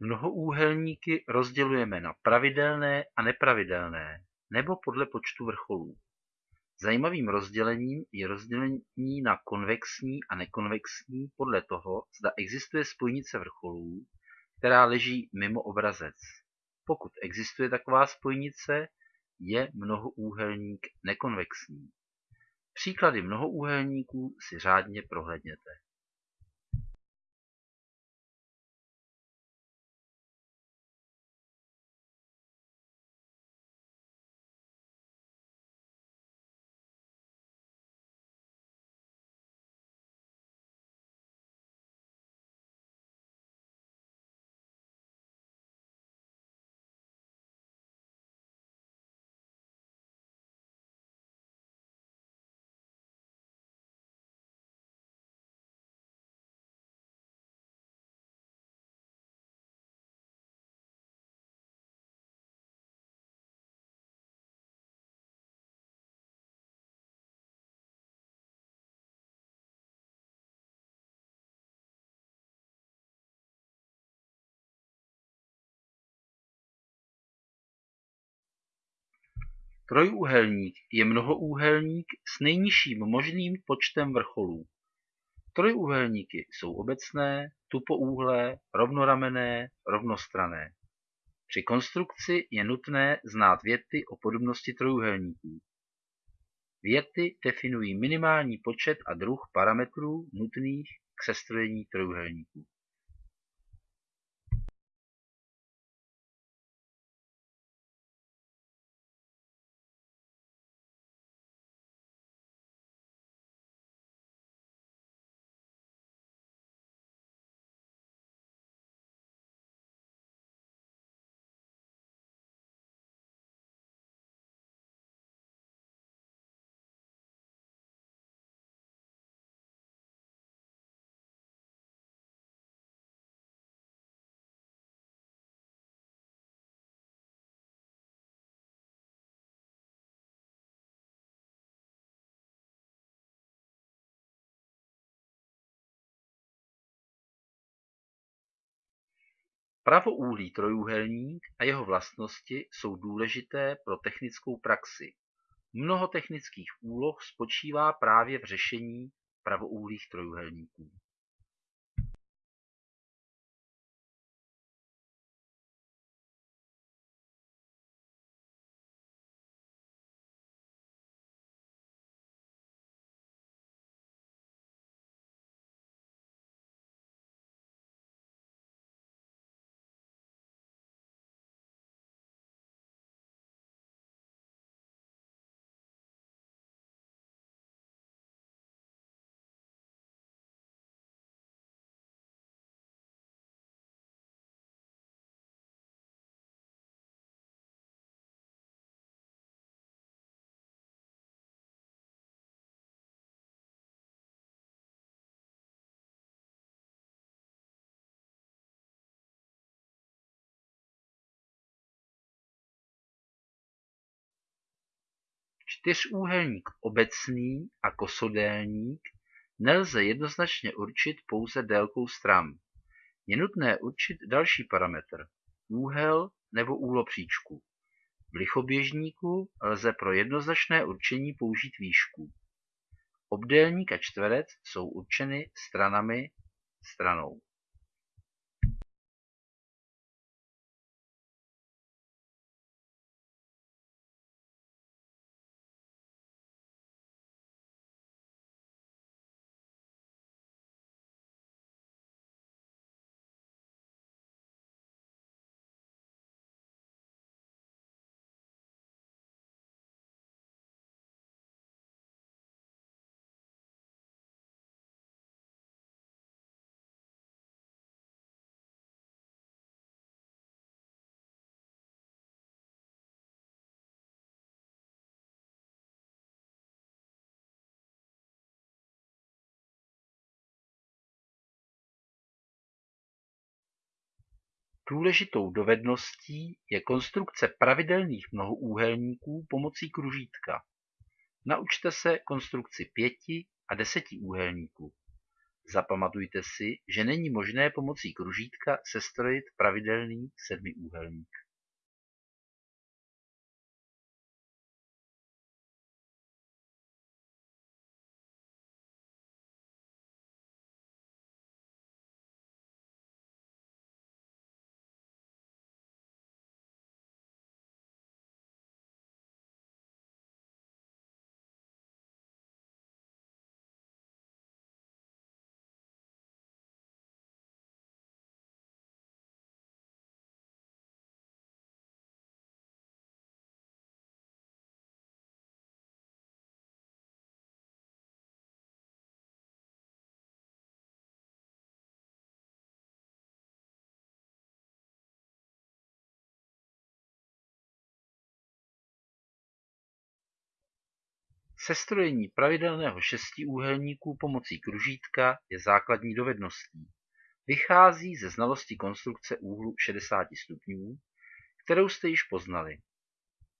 Mnohoúhelníky rozdělujeme na pravidelné a nepravidelné nebo podle počtu vrcholů. Zajímavým rozdělením je rozdělení na konvexní a nekonvexní podle toho, zda existuje spojnice vrcholů, která leží mimo obrazec. Pokud existuje taková spojnice, je mnohoúhelník nekonvexní. Příklady mnohoúhelníků si řádně prohlédněte. Trojúhelník je mnohoúhelník s nejnižším možným počtem vrcholů. Trojúhelníky jsou obecné, tupouhlé, rovnoramenné, rovnostranné. Při konstrukci je nutné znát věty o podobnosti trojúhelníků. Věty definují minimální počet a druh parametrů nutných k sestrojení trojúhelníků. Pravoúhlý trojúhelník a jeho vlastnosti jsou důležité pro technickou praxi. Mnoho technických úloh spočívá právě v řešení pravoúhlých trojúhelníků. Čtyřúhelník obecný a kosodélník nelze jednoznačně určit pouze délkou stran; je nutné určit další parametr, úhel nebo úhlopříčku. V lichoběžníku lze pro jednoznačné určení použít výšku. Obdélník a čtverec jsou určeny stranami stranou. Důležitou dovedností je konstrukce pravidelných mnohoúhelníků pomocí kružítka. Naučte se konstrukci pěti a desetiúhelníku. Zapamatujte si, že není možné pomocí kružítka sestrojit pravidelný sedmiúhelník. Sestrojení pravidelného šestiúhelníku pomocí kružítka je základní dovedností. Vychází ze znalosti konstrukce úhlu 60 stupňů, kterou jste již poznali.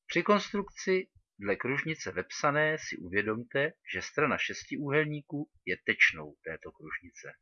Při konstrukci dle kružnice vepsané si uvědomte, že strana šestiúhelníku je tečnou této kružnice.